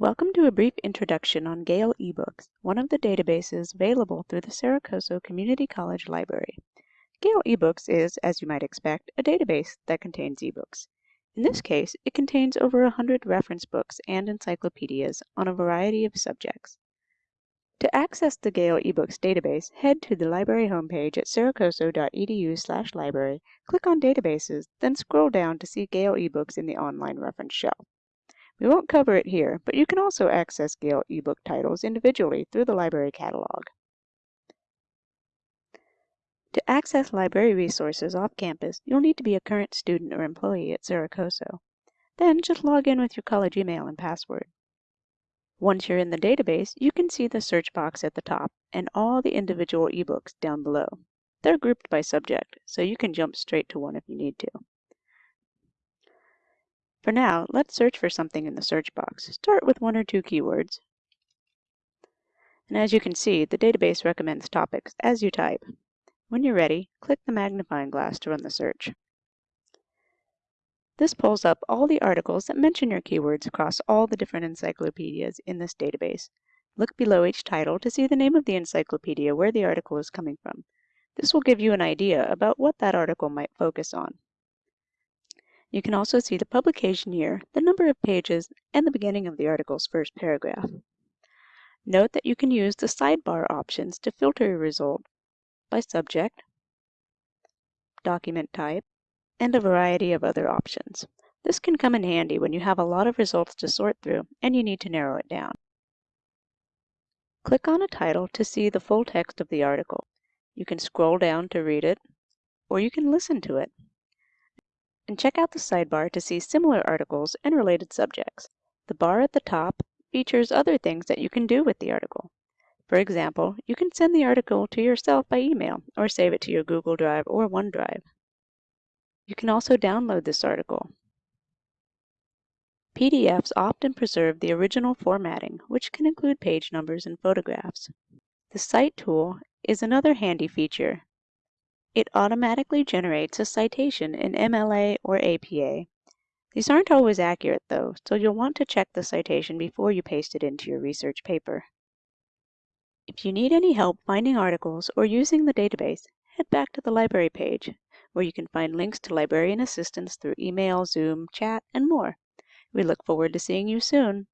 Welcome to a brief introduction on Gale eBooks, one of the databases available through the Cerro Community College Library. Gale eBooks is, as you might expect, a database that contains ebooks. In this case, it contains over 100 reference books and encyclopedias on a variety of subjects. To access the Gale eBooks database, head to the library homepage at cerrocoso.edu library, click on Databases, then scroll down to see Gale eBooks in the online reference shelf. We won't cover it here, but you can also access Gale ebook titles individually through the library catalog. To access library resources off campus, you'll need to be a current student or employee at Cerro Coso. Then just log in with your college email and password. Once you're in the database, you can see the search box at the top and all the individual ebooks down below. They're grouped by subject, so you can jump straight to one if you need to. For now, let's search for something in the search box. Start with one or two keywords. And as you can see, the database recommends topics as you type. When you're ready, click the magnifying glass to run the search. This pulls up all the articles that mention your keywords across all the different encyclopedias in this database. Look below each title to see the name of the encyclopedia where the article is coming from. This will give you an idea about what that article might focus on. You can also see the publication year, the number of pages, and the beginning of the article's first paragraph. Note that you can use the sidebar options to filter your result by subject, document type, and a variety of other options. This can come in handy when you have a lot of results to sort through and you need to narrow it down. Click on a title to see the full text of the article. You can scroll down to read it, or you can listen to it and check out the sidebar to see similar articles and related subjects. The bar at the top features other things that you can do with the article. For example, you can send the article to yourself by email or save it to your Google Drive or OneDrive. You can also download this article. PDFs often preserve the original formatting, which can include page numbers and photographs. The Cite tool is another handy feature it automatically generates a citation in MLA or APA. These aren't always accurate though, so you'll want to check the citation before you paste it into your research paper. If you need any help finding articles or using the database, head back to the library page, where you can find links to librarian assistance through email, Zoom, chat, and more. We look forward to seeing you soon.